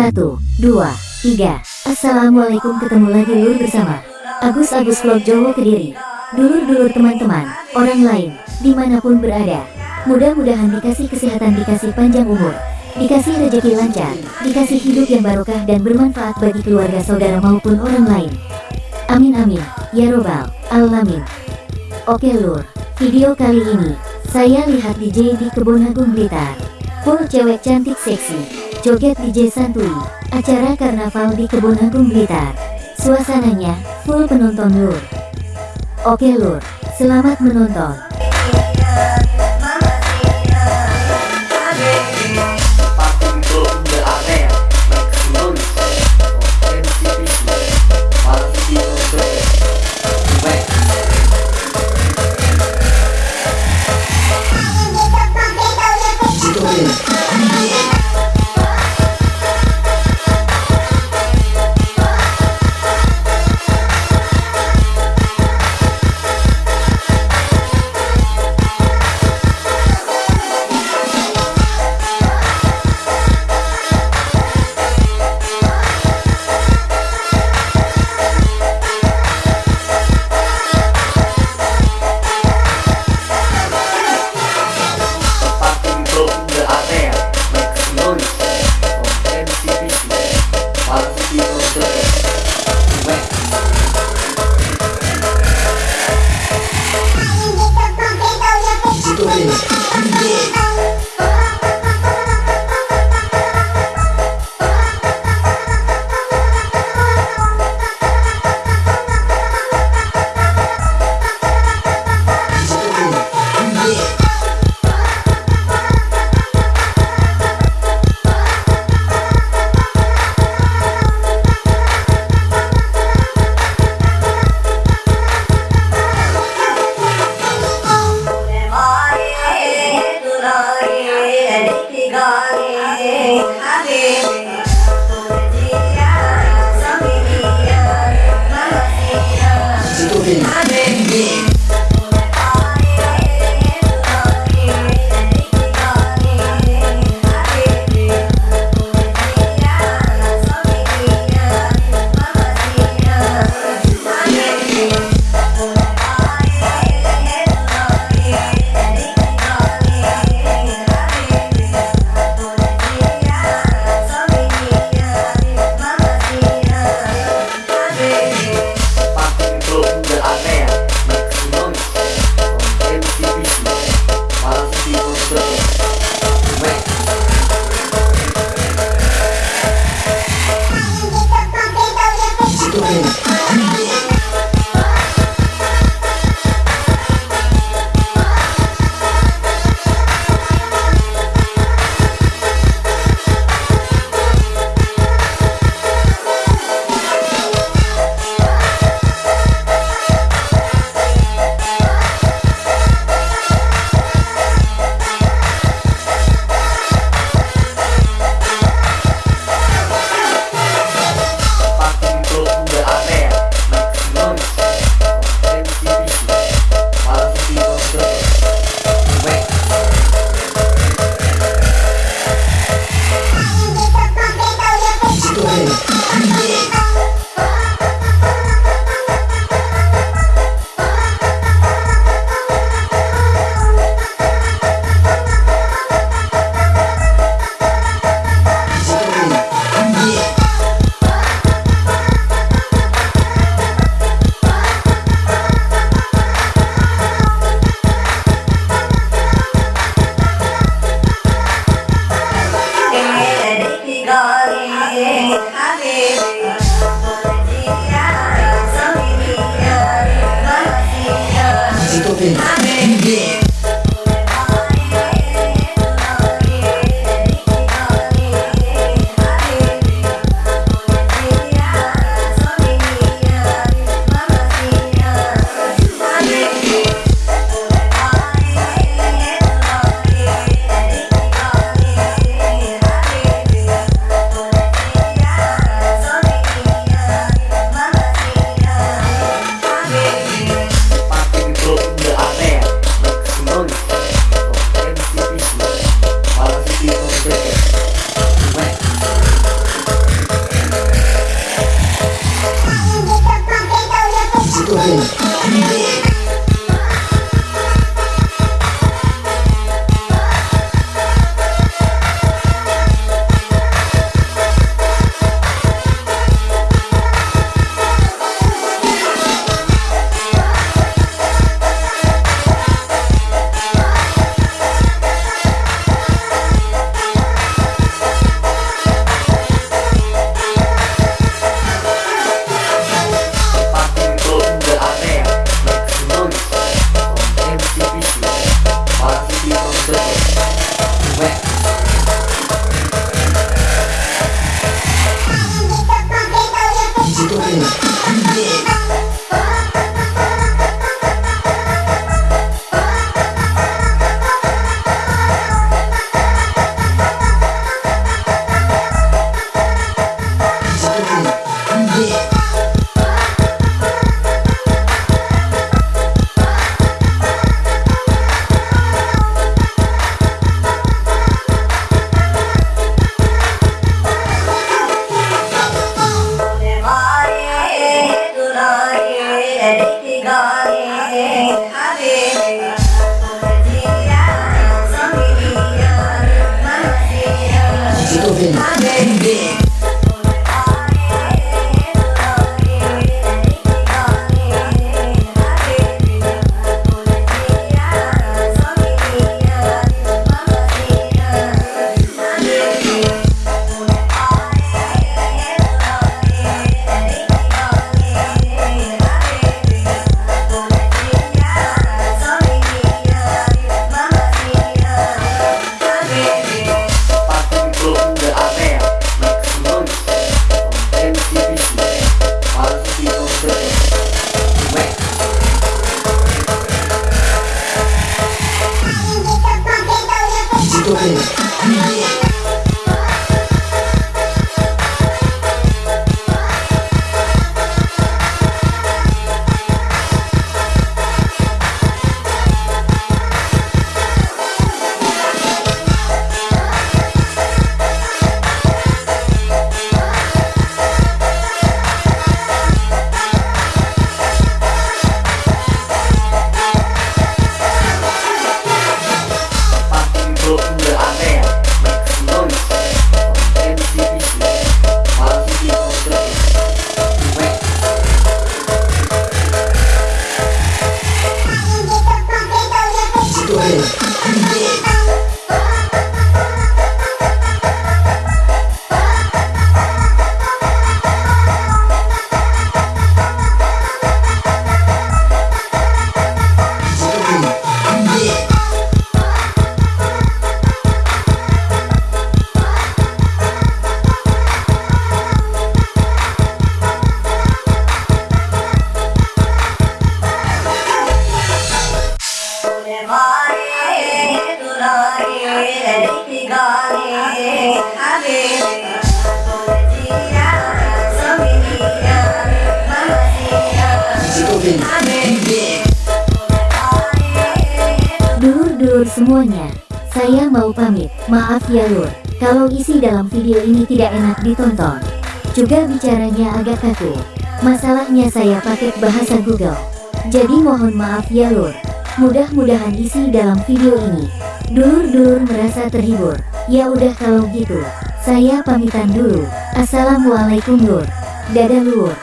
Satu, dua, tiga. Assalamualaikum ketemu lagi lur bersama Agus Agus Vlog Jowo Kediri. Dulur-dulur teman-teman, orang lain, di mana pun berada. Mudah-mudahan dikasih kesehatan, dikasih panjang umur, dikasih rezeki lancar, dikasih hidup yang barokah dan bermanfaat bagi keluarga saudara maupun orang lain. Amin amin, ya robbal alamin. Oke lur, video kali ini, saya lihat DJ di Kebun Agung Blitar. Full cewek cantik seksi, joget DJ santuy, acara karnaval di Kebun Agung Blitar. Suasananya, full penonton lur. Oke lur, selamat menonton. open. Estou vendo. Dulur-dulur semuanya, saya mau pamit. Maaf ya lur, kalau isi dalam video ini tidak enak ditonton. Juga bicaranya agak kaku. Masalahnya saya pakai bahasa Google. Jadi mohon maaf ya lur. Mudah-mudahan isi dalam video ini. Dulur-dulur merasa terhibur. Ya udah kalau gitu, saya pamitan dulu. Assalamualaikum lur. Dadah lur.